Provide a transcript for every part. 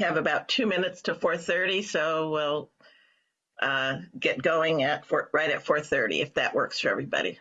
have about two minutes to 4:30, so we'll uh, get going at four, right at 4:30 if that works for everybody.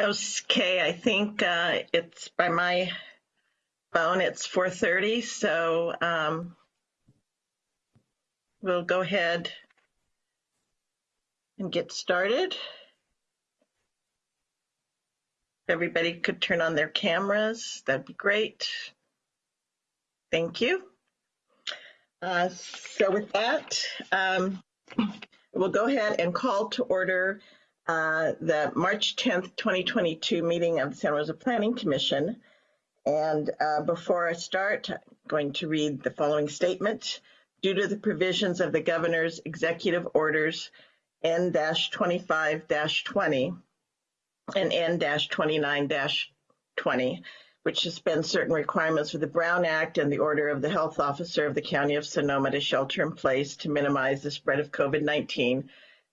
Okay, I think uh, it's by my phone, it's 4:30, so um, we'll go ahead and get started. Everybody could turn on their cameras, that'd be great. Thank you. Uh, So with that, um, we'll go ahead and call to order uh, the March 10th, 2022 meeting of the Santa Rosa Planning Commission. And uh, before I start, I'm going to read the following statement. Due to the provisions of the governor's executive orders N-25-20 and N-29-20, which suspend certain requirements of the Brown Act and the order of the health officer of the County of Sonoma to shelter in place to minimize the spread of COVID-19,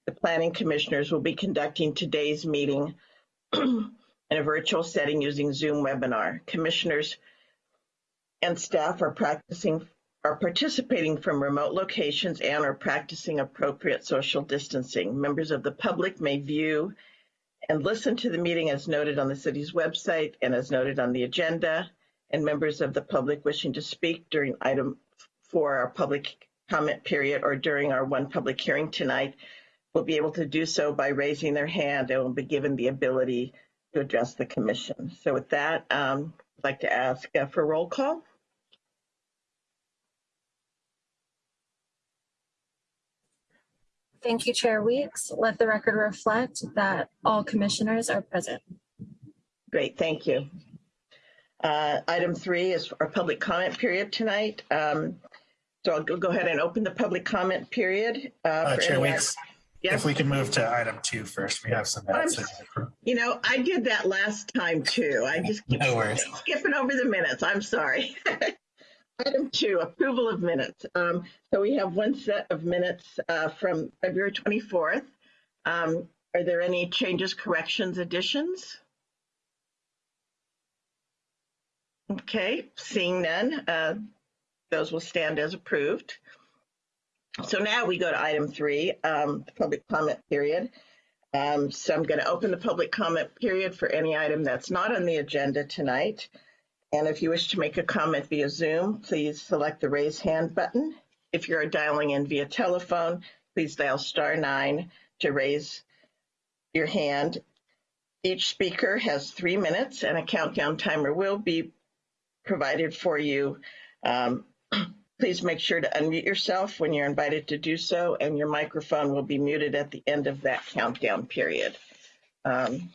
the planning commissioners will be conducting today's meeting in a virtual setting using Zoom webinar. Commissioners and staff are practicing are participating from remote locations and are practicing appropriate social distancing. Members of the public may view and listen to the meeting as noted on the city's website and as noted on the agenda. And members of the public wishing to speak during item four, our public comment period, or during our one public hearing tonight will be able to do so by raising their hand and will be given the ability to address the commission. So with that, um, I'd like to ask uh, for roll call. Thank you, Chair Weeks. Let the record reflect that all commissioners are present. Great, thank you. Uh, item three is our public comment period tonight. Um, so I'll go go ahead and open the public comment period. uh, Uh, for Chair Weeks, Yes. if we can move to item two first, we have some minutes. You know, I did that last time too. I just keep No worries. skipping over the minutes. I'm sorry. Item two, approval of minutes. Um, so we have one set of minutes uh, from February 24th. Um, are there any changes, corrections, additions? Okay, seeing none, uh, those will stand as approved. So now we go to item three, um, public comment period. Um, so I'm going to open the public comment period for any item that's not on the agenda tonight. And if you wish to make a comment via Zoom, please select the raise hand button. If you're dialing in via telephone, please dial star nine to raise your hand. Each speaker has three minutes and a countdown timer will be provided for you. Um, please make sure to unmute yourself when you're invited to do so, and your microphone will be muted at the end of that countdown period. Um,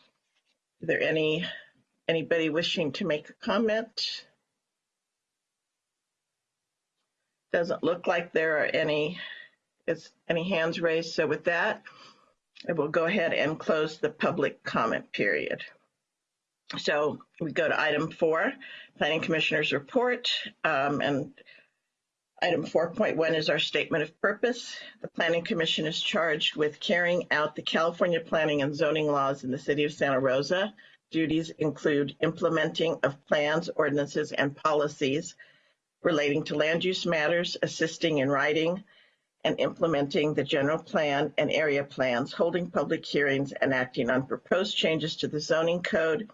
there any Anybody wishing to make a comment? Doesn't look like there are any, is any hands raised. So with that, I will go ahead and close the public comment period. So we go to item four, Planning Commissioner's Report. Um, and Item 4.1 is our statement of purpose. The Planning Commission is charged with carrying out the California planning and zoning laws in the city of Santa Rosa. Duties include implementing of plans, ordinances, and policies relating to land use matters, assisting in writing and implementing the general plan and area plans, holding public hearings, and acting on proposed changes to the zoning code,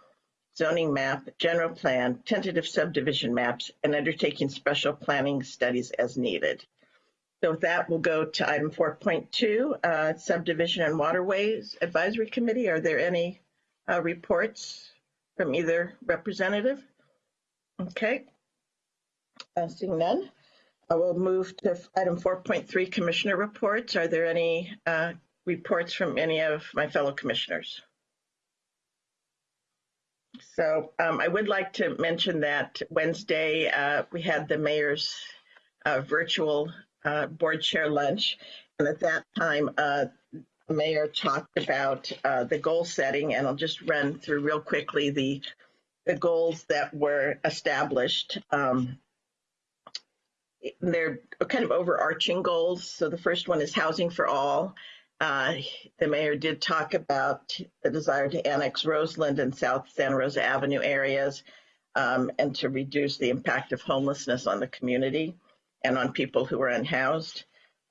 zoning map, general plan, tentative subdivision maps, and undertaking special planning studies as needed. So with that, we'll go to item 4.2, uh, subdivision and waterways advisory committee. Are there any uh, reports from either representative? Okay. Uh, Seeing none, I will move to item 4.3, commissioner reports. Are there any uh, reports from any of my fellow commissioners? So um, I would like to mention that Wednesday, uh, we had the mayor's uh, virtual uh, board chair lunch. And at that time, uh, the mayor talked about uh, the goal setting, and I'll just run through real quickly the, the goals that were established. Um, they're kind of overarching goals. So the first one is housing for all. Uh, the mayor did talk about the desire to annex Roseland and South Santa Rosa Avenue areas um, and to reduce the impact of homelessness on the community and on people who are unhoused.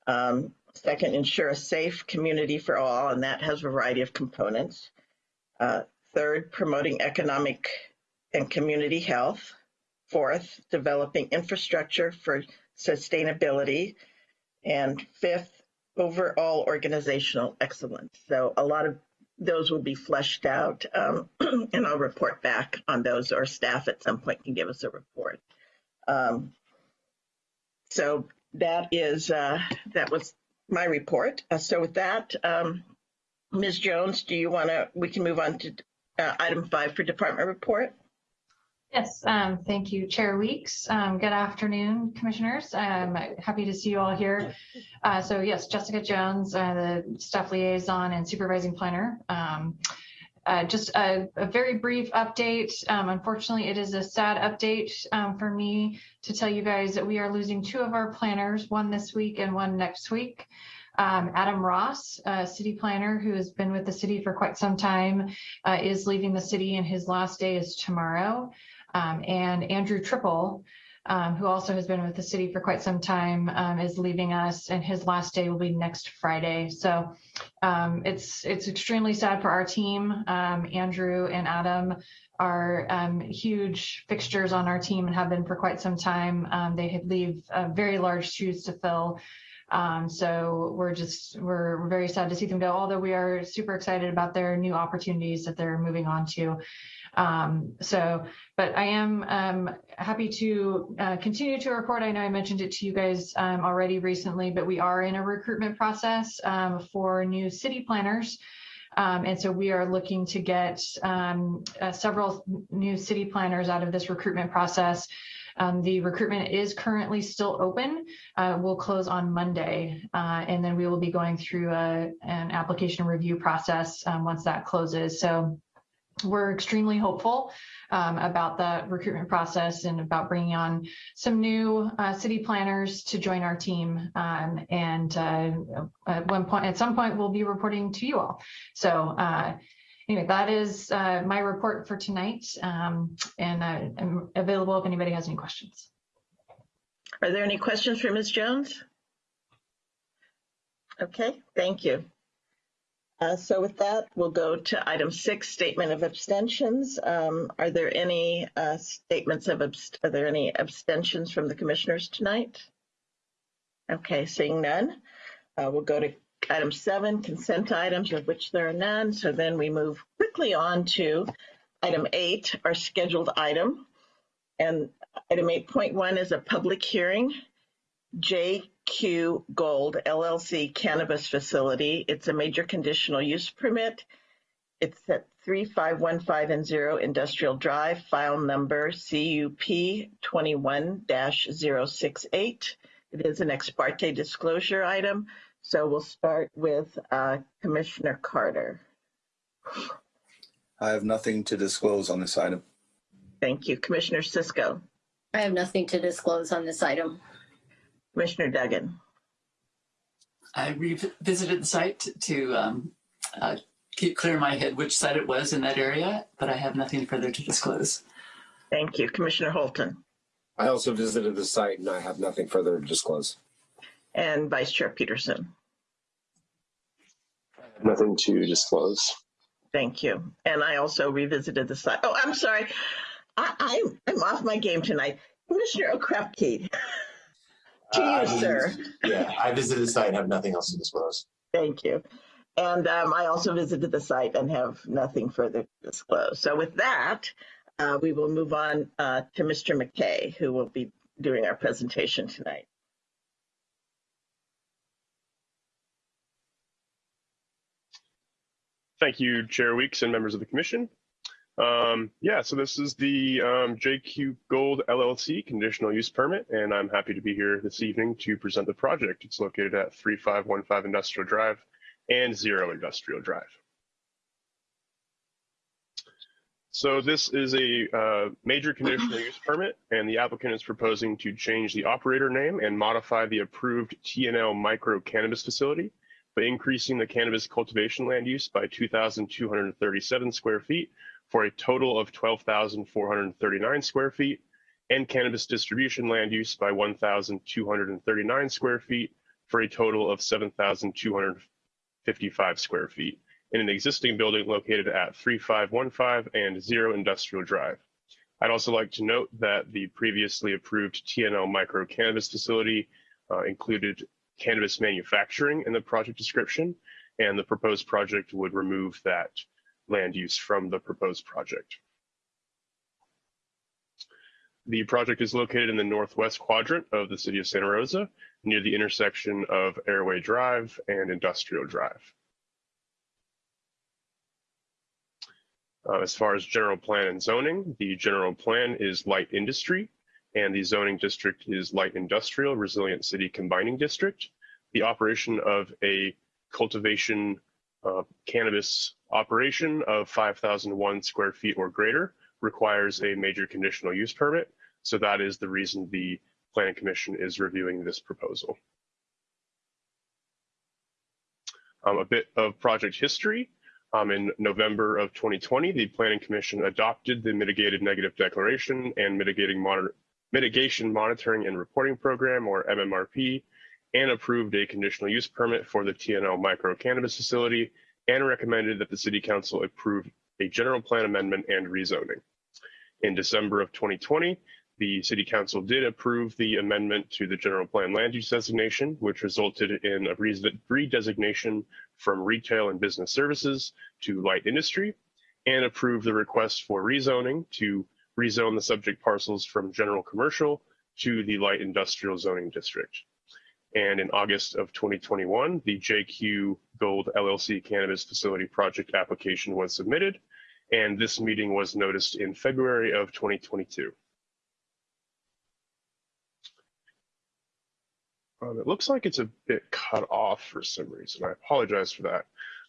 Um, second, ensure a safe community for all, and that has a variety of components. Uh, third, promoting economic and community health. Fourth, developing infrastructure for sustainability. And fifth, overall organizational excellence. So a lot of those will be fleshed out, um, and I'll report back on those, or staff at some point can give us a report. Um, so that is uh, that was my report. Uh, so with that, um, Ms. Jones, do you want to? We can move on to uh, item five for department report. Yes, um, thank you, Chair Weeks. Um, good afternoon, Commissioners. I'm happy to see you all here. Uh, so yes, Jessica Jones, uh, the staff liaison and supervising planner. Um, uh, just a, a, very brief update. Um, unfortunately, it is a sad update um, for me to tell you guys that we are losing two of our planners, one this week and one next week. Um, Adam Ross, a city planner who has been with the city for quite some time, uh, is leaving the city and his last day is tomorrow. Um, and Andrew Trippel, um, who also has been with the city for quite some time, um, is leaving us, and his last day will be next Friday. So um, it's it's extremely sad for our team. Um, Andrew and Adam are um, huge fixtures on our team and have been for quite some time. they leave uh, very large shoes to fill. Um, so we're just we're very sad to see them go. Although we are super excited about their new opportunities that they're moving on to. Um, so, but I am um, happy to uh, continue to report. I know I mentioned it to you guys um, already recently, but we are in a recruitment process um, for new city planners. Um, and so we are looking to get um, uh, several new city planners out of this recruitment process. Um, the recruitment is currently still open. Uh, we'll close on Monday, uh, and then we will be going through a, an application review process um, once that closes. So we're extremely hopeful um, about the recruitment process and about bringing on some new uh, city planners to join our team. Um, and uh, at one point, at some point, we'll be reporting to you all. So uh, anyway, that is uh, my report for tonight. Um, and I'm available if anybody has any questions. Are there any questions for Ms. Jones? Okay, thank you. Uh, so with that, we'll go to item six, statement of abstentions. Um, are there any uh, statements of, are there any abstentions from the commissioners tonight? Okay, seeing none, uh, we'll go to item seven, consent items, of which there are none. So then we move quickly on to item eight, our scheduled item. And item 8.1 is a public hearing. JQ Gold LLC cannabis facility. It's a major conditional use permit. It's at 3515 and 0 Industrial Drive, file number CUP 21-068. It is an ex parte disclosure item. So we'll start with uh, Commissioner Carter. I have nothing to disclose on this item. Thank you. Commissioner Cisco. I have nothing to disclose on this item. Commissioner Duggan. I revisited the site to um, uh, keep clear in my head which site it was in that area, but I have nothing further to disclose. Thank you. Commissioner Holton I also visited the site and I have nothing further to disclose. and Vice Chair Peterson. Nothing to disclose. Thank you. And I also revisited the site. Oh, I'm sorry. I, I'm, I'm off my game tonight. Commissioner Okrepkie. To Uh, you, visited- sir. Yeah, I visited the site and have nothing else to disclose. Thank you. And um, I also visited the site and have nothing further to disclose. So with that, uh, we will move on uh, to Mr. McKay, who will be doing our presentation tonight. Thank you, Chair Weeks and members of the commission. Um, yeah, so this is the um, JQ Gold LLC conditional use permit, and I'm happy to be here this evening to present the project. It's located at 3515 Industrial Drive and Zero Industrial Drive. So this is a uh, major conditional use permit, and the applicant is proposing to change the operator name and modify the approved TNL micro cannabis facility by increasing the cannabis cultivation land use by 2,237 square feet for a total of 12,439 square feet, and cannabis distribution land use by 1,239 square feet for a total of 7,255 square feet in an existing building located at 3515 and Zero Industrial Drive. I'd also like to note that the previously approved TNL micro cannabis facility uh, included cannabis manufacturing in the project description, and the proposed project would remove that land use from the proposed project. The project is located in the northwest quadrant of the city of Santa Rosa, near the intersection of Airway Drive and Industrial Drive. Uh, as far as general plan and zoning, the general plan is light industry, and the zoning district is light industrial resilient city combining district. The operation of a cultivation uh, cannabis operation of 5,001 square feet or greater requires a major conditional use permit. So that is the reason the planning commission is reviewing this proposal. Um, a bit of project history. Um, in November of 2020, the planning commission adopted the mitigated negative declaration and mitigating mitigation monitoring and reporting program or MMRP and approved a conditional use permit for the TNL micro cannabis facility and recommended that the city council approve a general plan amendment and rezoning. In December of 2020, the city council did approve the amendment to the general plan land use designation, which resulted in a redesignation from retail and business services to light industry and approved the request for rezoning to rezone the subject parcels from general commercial to the light industrial zoning district. And in August of 2021, the JQ Gold LLC cannabis facility project application was submitted, and this meeting was noticed in February of 2022. Um, it looks like it's a bit cut off for some reason. I apologize for that.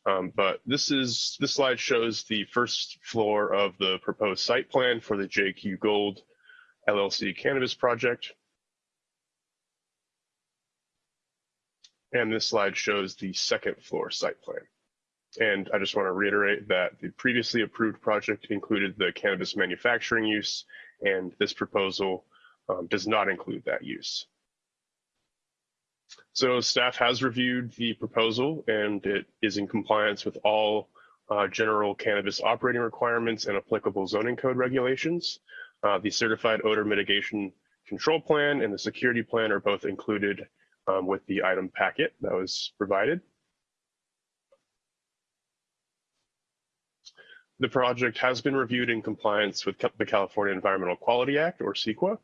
Um, but this is this slide shows the first floor of the proposed site plan for the JQ Gold LLC cannabis project. And this slide shows the second floor site plan. And I just want to reiterate that the previously approved project included the cannabis manufacturing use, and this proposal um, does not include that use. So staff has reviewed the proposal and it is in compliance with all uh, general cannabis operating requirements and applicable zoning code regulations. Uh, the certified odor mitigation control plan and the security plan are both included um, with the item packet that was provided. The project has been reviewed in compliance with the California Environmental Quality Act or CEQA.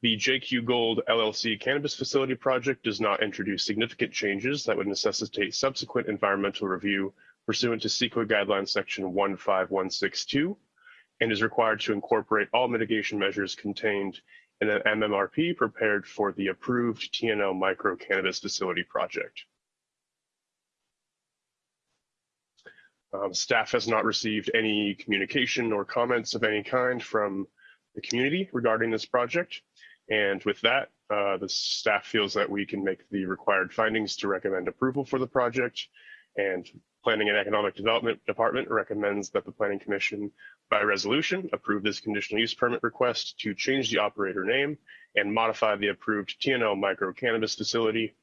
The JQ Gold LLC cannabis facility project does not introduce significant changes that would necessitate subsequent environmental review pursuant to CEQA guidelines section 15162 and is required to incorporate all mitigation measures contained in an MMRP prepared for the approved TNL micro cannabis facility project. Um, staff has not received any communication or comments of any kind from the community regarding this project. And with that, uh, the staff feels that we can make the required findings to recommend approval for the project. And Planning and Economic Development Department recommends that the Planning Commission by resolution approve this conditional use permit request to change the operator name and modify the approved TNL micro cannabis facility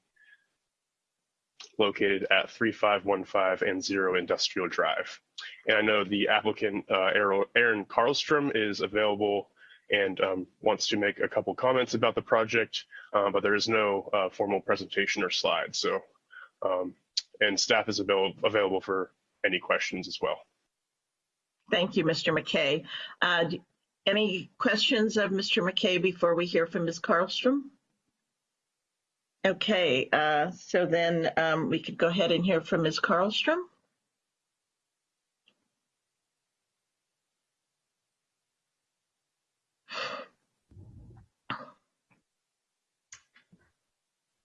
located at 3515 and 0 Industrial Drive. And I know the applicant, uh, Erin Carlstrom, is available and um, wants to make a couple comments about the project, uh, but there is no uh, formal presentation or slides. So, um, and staff is avail- available for any questions as well. Thank you, Mr. McKay. Uh, Any questions of Mr. McKay before we hear from Ms. Carlstrom? Okay, uh, so then um, we could go ahead and hear from Ms. Carlstrom.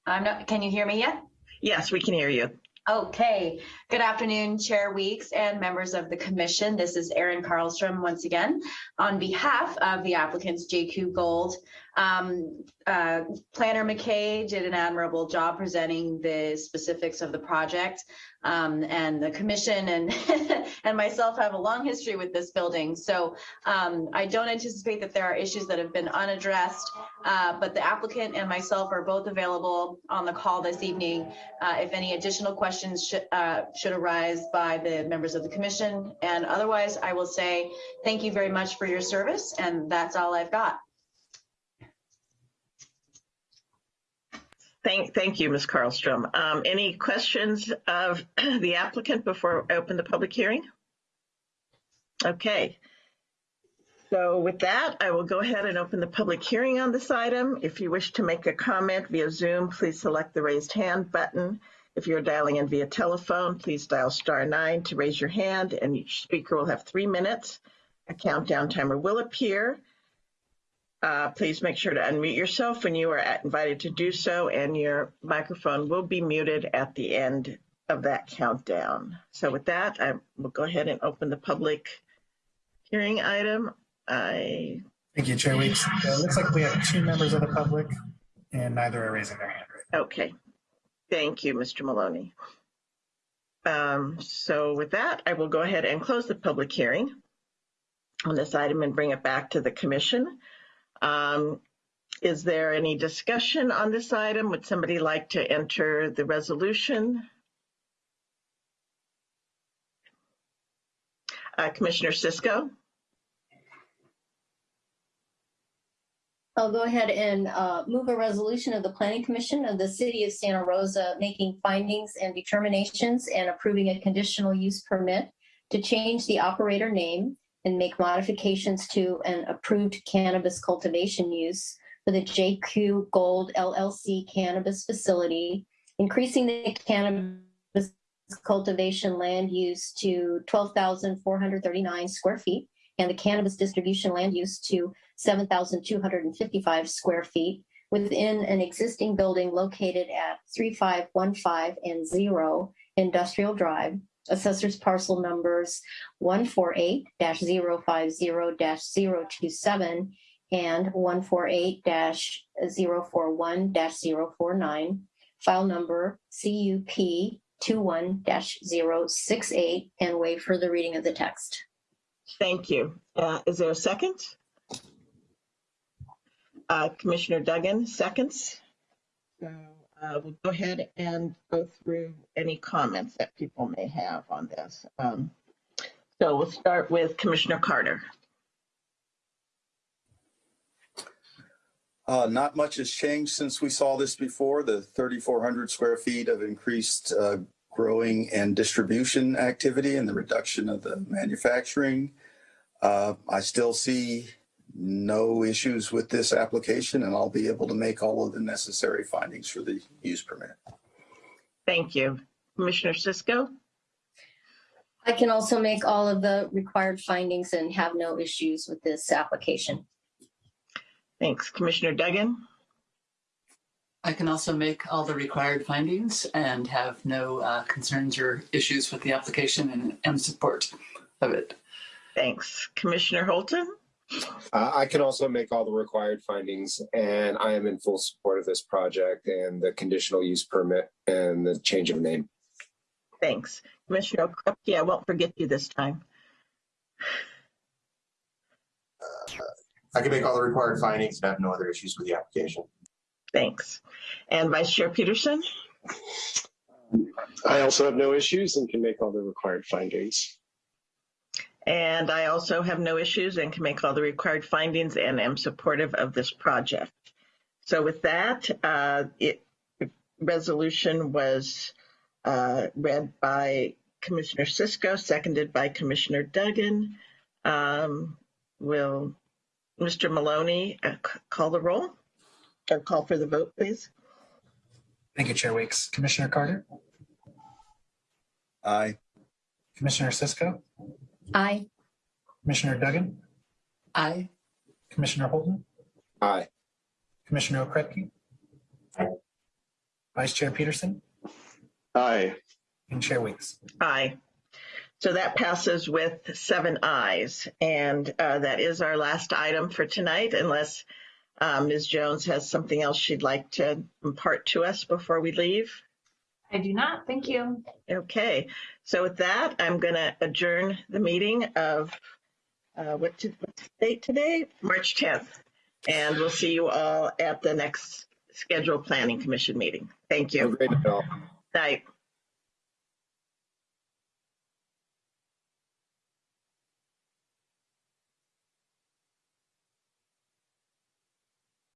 I'm not, can you hear me yet? Yes, we can hear you. Okay. Good afternoon, Chair Weeks and members of the commission. This is Erin Carlstrom once again on behalf of the applicants JQ Gold. Um, uh, Planner McKay did an admirable job presenting the specifics of the project. Um, and the commission and and myself have a long history with this building. So um, I don't anticipate that there are issues that have been unaddressed, uh, but the applicant and myself are both available on the call this evening uh, if any additional questions should, uh, should arise by the members of the commission. And otherwise, I will say thank you very much for your service, and that's all I've got. Thank, thank you, Ms. Carlstrom. Um, Any questions of the applicant before I open the public hearing? Okay. So with that, I will go ahead and open the public hearing on this item. If you wish to make a comment via Zoom, please select the raised hand button. If you're dialing in via telephone, please dial star nine to raise your hand and each speaker will have three minutes. A countdown timer will appear. Uh, please make sure to unmute yourself when you are invited to do so, and your microphone will be muted at the end of that countdown. So with that, I will go ahead and open the public hearing item. I, Thank you, Chair Weeks. Uh, It looks like we have two members of the public and neither are raising their hand right okay. Thank you, Mr. Maloney. Um, So with that, I will go ahead and close the public hearing on this item and bring it back to the commission. Um, Is there any discussion on this item? Would somebody like to enter the resolution? Uh, Commissioner Cisco? I'll go ahead and uh, move a resolution of the Planning Commission of the City of Santa Rosa making findings and determinations and approving a conditional use permit to change the operator name and make modifications to an approved cannabis cultivation use for the JQ Gold LLC cannabis facility, increasing the cannabis cultivation land use to 12,439 square feet and the cannabis distribution land use to 7,255 square feet within an existing building located at 3515 and 0 Industrial Drive, assessors parcel numbers 148-050-027 and 148-041-049, file number CUP 21-068, and waive further reading of the text. Thank you. Uh, Is there a second? Uh, Commissioner Duggan, seconds. So uh, we'll go ahead and go through any comments that people may have on this. Um, So we'll start with Commissioner Carter. Uh, not much has changed since we saw this before, the 3,400 square feet of increased uh, growing and distribution activity and the reduction of the manufacturing. Uh, I still see no issues with this application and I'll be able to make all of the necessary findings for the use permit. Thank you. Commissioner Cisco? I can also make all of the required findings and have no issues with this application. Thanks. Commissioner Duggan? I can also make all the required findings and have no uh, concerns or issues with the application and am support of it. Thanks. Commissioner Holton? Uh, I can also make all the required findings, and I am in full support of this project and the conditional use permit and the change of name. Thanks. Commissioner Krupke, I won't forget you this time. I can make all the required findings and have no other issues with the application. Thanks. And Vice Chair Peterson? I also have no issues and can make all the required findings. And I also have no issues and can make all the required findings and am supportive of this project. So with that, uh, it, resolution was uh, read by Commissioner Cisco, seconded by Commissioner Duggan. Um, Will Mr. Maloney uh, call the roll? Or call for the vote, please? Thank you, Chair Weeks. Commissioner Carter, Aye. Commissioner Cisco, Aye. Commissioner Duggan, Aye. Commissioner Holton, Aye. Commissioner Okrepkie, Vice Chair Peterson, Aye. and Chair Weeks. Aye. So that passes with seven ayes. And uh, that is our last item for tonight, unless uh, Ms. Jones has something else she'd like to impart to us before we leave. I do not. Thank you. Okay, so with that, I'm going to adjourn the meeting of, uh, what to- what's the date today? March 10th. And we'll see you all at the next scheduled planning commission meeting. Thank Have a you. great all. Night.